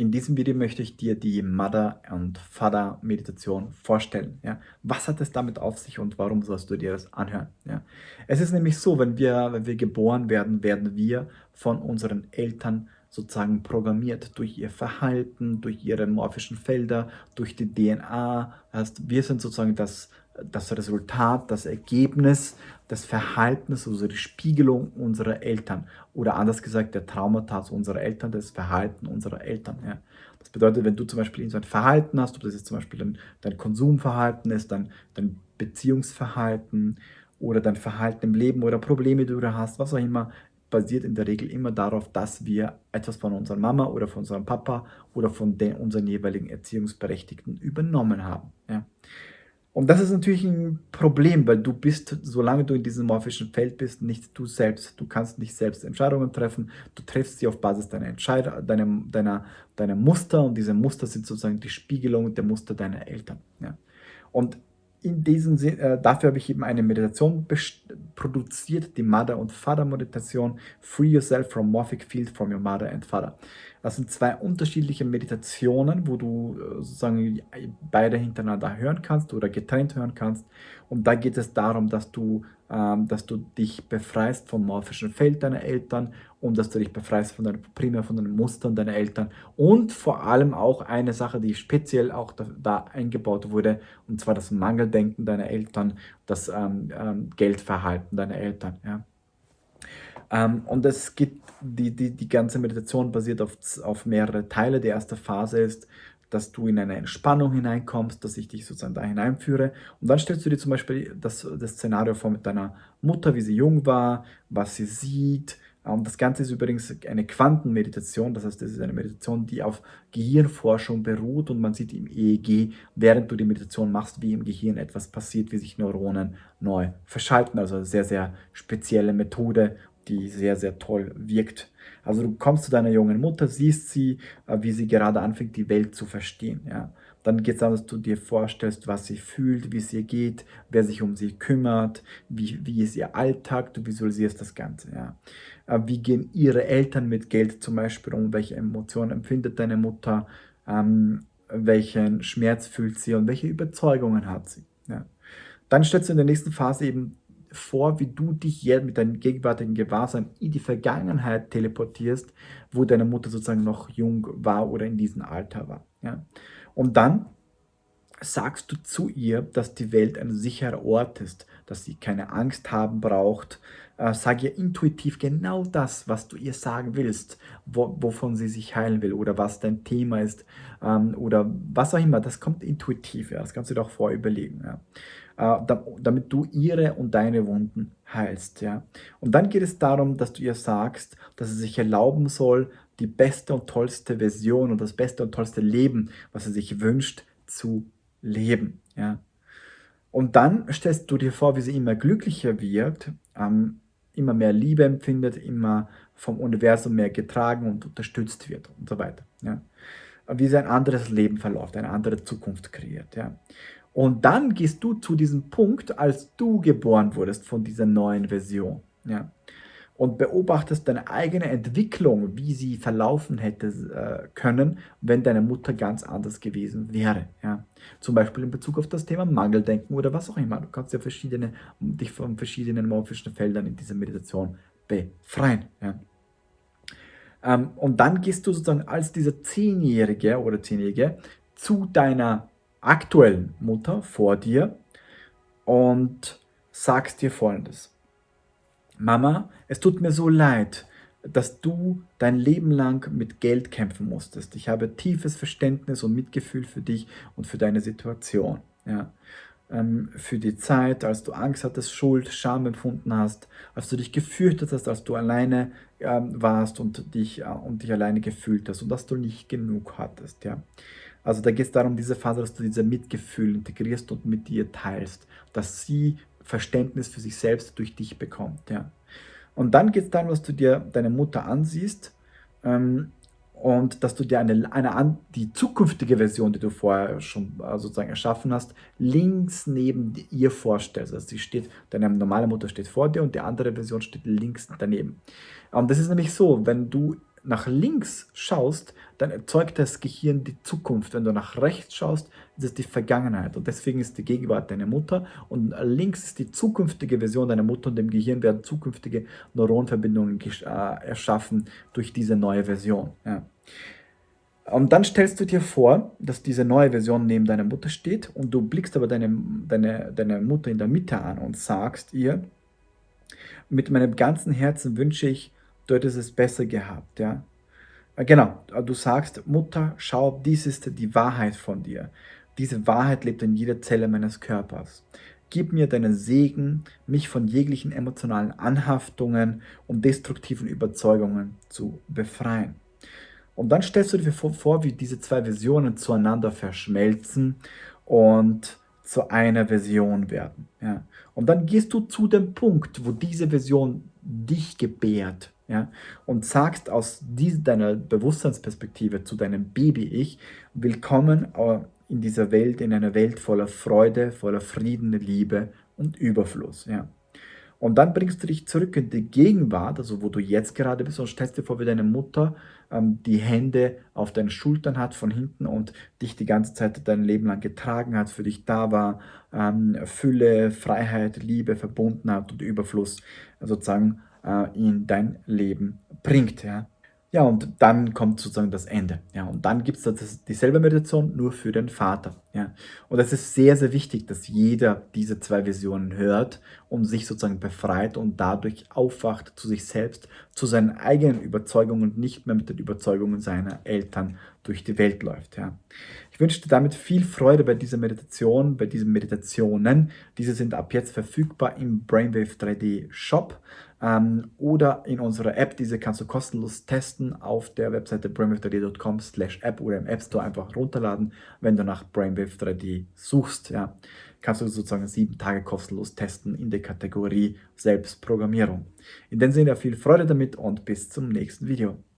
In diesem Video möchte ich dir die Mother- und Father-Meditation vorstellen. Ja? Was hat es damit auf sich und warum sollst du dir das anhören? Ja? Es ist nämlich so, wenn wir, wenn wir geboren werden, werden wir von unseren Eltern sozusagen programmiert durch ihr Verhalten, durch ihre morphischen Felder, durch die DNA. Heißt, wir sind sozusagen das, das Resultat, das Ergebnis des Verhaltens, also die Spiegelung unserer Eltern. Oder anders gesagt, der Traumata unserer Eltern, das Verhalten unserer Eltern. Ja. Das bedeutet, wenn du zum Beispiel so ein Verhalten hast, ob das jetzt zum Beispiel dein, dein Konsumverhalten ist, dein, dein Beziehungsverhalten oder dein Verhalten im Leben oder Probleme, die du hast, was auch immer, basiert in der Regel immer darauf, dass wir etwas von unserer Mama oder von unserem Papa oder von den, unseren jeweiligen Erziehungsberechtigten übernommen haben. Ja. Und das ist natürlich ein Problem, weil du bist, solange du in diesem morphischen Feld bist, nicht du selbst. Du kannst nicht selbst Entscheidungen treffen. Du triffst sie auf Basis deiner Entscheidung, deiner, deiner, deiner Muster und diese Muster sind sozusagen die Spiegelung der Muster deiner Eltern. Ja. Und in diesem Sinn, äh, dafür habe ich eben eine Meditation produziert, die Mother- und Father-Meditation, Free Yourself from Morphic Field from Your Mother and Father. Das sind zwei unterschiedliche Meditationen, wo du äh, sozusagen beide hintereinander hören kannst oder getrennt hören kannst. Und da geht es darum, dass du, ähm, dass du dich befreist vom morphischen Feld deiner Eltern und dass du dich befreist von deinen, primär von den Mustern deiner Eltern. Und vor allem auch eine Sache, die speziell auch da, da eingebaut wurde, und zwar das Mangeldenken deiner Eltern, das ähm, ähm, Geldverhalten deiner Eltern. Ja. Ähm, und es gibt, die, die, die ganze Meditation basiert auf, auf mehrere Teile. Die erste Phase ist, dass du in eine Entspannung hineinkommst, dass ich dich sozusagen da hineinführe. Und dann stellst du dir zum Beispiel das, das Szenario vor mit deiner Mutter, wie sie jung war, was sie sieht. Und das Ganze ist übrigens eine Quantenmeditation, das heißt, es ist eine Meditation, die auf Gehirnforschung beruht und man sieht im EEG, während du die Meditation machst, wie im Gehirn etwas passiert, wie sich Neuronen neu verschalten. Also sehr, sehr spezielle Methode die sehr, sehr toll wirkt. Also du kommst zu deiner jungen Mutter, siehst sie, äh, wie sie gerade anfängt, die Welt zu verstehen. Ja. Dann geht es darum, dass du dir vorstellst, was sie fühlt, wie es ihr geht, wer sich um sie kümmert, wie, wie ist ihr Alltag, du visualisierst das Ganze. Ja. Äh, wie gehen ihre Eltern mit Geld zum Beispiel um, welche Emotionen empfindet deine Mutter, ähm, welchen Schmerz fühlt sie und welche Überzeugungen hat sie. Ja. Dann stellst du in der nächsten Phase eben vor, wie du dich jetzt mit deinem gegenwärtigen Gewahrsein in die Vergangenheit teleportierst, wo deine Mutter sozusagen noch jung war oder in diesem Alter war. Ja? Und dann sagst du zu ihr, dass die Welt ein sicherer Ort ist, dass sie keine Angst haben braucht. Äh, sag ihr intuitiv genau das, was du ihr sagen willst, wo, wovon sie sich heilen will oder was dein Thema ist ähm, oder was auch immer. Das kommt intuitiv, ja. das kannst du dir auch vorüberlegen. Ja. Äh, damit du ihre und deine Wunden heilst. Ja? Und dann geht es darum, dass du ihr sagst, dass sie sich erlauben soll, die beste und tollste Version und das beste und tollste Leben, was sie sich wünscht, zu leben. Ja? Und dann stellst du dir vor, wie sie immer glücklicher wird, ähm, immer mehr Liebe empfindet, immer vom Universum mehr getragen und unterstützt wird und so weiter. Ja? Wie sie ein anderes Leben verläuft, eine andere Zukunft kreiert. Ja? Und dann gehst du zu diesem Punkt, als du geboren wurdest von dieser neuen Version. Ja? Und beobachtest deine eigene Entwicklung, wie sie verlaufen hätte äh, können, wenn deine Mutter ganz anders gewesen wäre. Ja? Zum Beispiel in Bezug auf das Thema Mangeldenken oder was auch immer. Du kannst ja verschiedene, dich von verschiedenen morphischen Feldern in dieser Meditation befreien. Ja? Ähm, und dann gehst du sozusagen als dieser Zehnjährige oder Zehnjährige zu deiner aktuellen Mutter vor dir und sagst dir folgendes. Mama, es tut mir so leid, dass du dein Leben lang mit Geld kämpfen musstest. Ich habe tiefes Verständnis und Mitgefühl für dich und für deine Situation. Ja. Ähm, für die Zeit, als du Angst hattest, Schuld, Scham empfunden hast, als du dich gefürchtet hast, als du alleine ähm, warst und dich, äh, und dich alleine gefühlt hast und dass du nicht genug hattest. Ja. Also da geht es darum, diese Phase, dass du diese Mitgefühl integrierst und mit dir teilst, dass sie Verständnis für sich selbst durch dich bekommt. Ja. Und dann geht es darum, dass du dir deine Mutter ansiehst ähm, und dass du dir eine, eine, die zukünftige Version, die du vorher schon äh, sozusagen erschaffen hast, links neben ihr vorstellst. Also sie steht, deine normale Mutter steht vor dir und die andere Version steht links daneben. Und das ist nämlich so, wenn du nach links schaust, dann erzeugt das Gehirn die Zukunft. Wenn du nach rechts schaust, ist es die Vergangenheit. Und deswegen ist die Gegenwart deine Mutter und links ist die zukünftige Version deiner Mutter und im Gehirn werden zukünftige Neuronverbindungen äh, erschaffen durch diese neue Version. Ja. Und dann stellst du dir vor, dass diese neue Version neben deiner Mutter steht und du blickst aber deine, deine, deine Mutter in der Mitte an und sagst ihr, mit meinem ganzen Herzen wünsche ich, du hättest es besser gehabt. Ja? Äh, genau, du sagst, Mutter, schau, dies ist die Wahrheit von dir. Diese Wahrheit lebt in jeder Zelle meines Körpers. Gib mir deinen Segen, mich von jeglichen emotionalen Anhaftungen und destruktiven Überzeugungen zu befreien. Und dann stellst du dir vor, wie diese zwei Versionen zueinander verschmelzen und zu einer Version werden. Ja. Und dann gehst du zu dem Punkt, wo diese Version dich gebärt ja, und sagst aus dieser, deiner Bewusstseinsperspektive zu deinem Baby-Ich, willkommen äh, in dieser Welt, in einer Welt voller Freude, voller Frieden, Liebe und Überfluss. Ja. Und dann bringst du dich zurück in die Gegenwart, also wo du jetzt gerade bist und stellst dir vor, wie deine Mutter ähm, die Hände auf deinen Schultern hat von hinten und dich die ganze Zeit dein Leben lang getragen hat, für dich da war, ähm, Fülle, Freiheit, Liebe, Verbundenheit und Überfluss sozusagen äh, in dein Leben bringt. Ja. Ja, und dann kommt sozusagen das Ende. Ja, und dann gibt es dieselbe Meditation nur für den Vater. Ja, und es ist sehr, sehr wichtig, dass jeder diese zwei Visionen hört und sich sozusagen befreit und dadurch aufwacht zu sich selbst, zu seinen eigenen Überzeugungen und nicht mehr mit den Überzeugungen seiner Eltern durch die Welt läuft. Ja. Ich wünsche dir damit viel Freude bei dieser Meditation, bei diesen Meditationen. Diese sind ab jetzt verfügbar im Brainwave 3D Shop ähm, oder in unserer App. Diese kannst du kostenlos testen auf der Webseite brainwave3d.com slash app oder im App Store einfach runterladen, wenn du nach Brainwave 3D suchst. Ja. Kannst du sozusagen sieben Tage kostenlos testen in der Kategorie Selbstprogrammierung. In dem Sinne viel Freude damit und bis zum nächsten Video.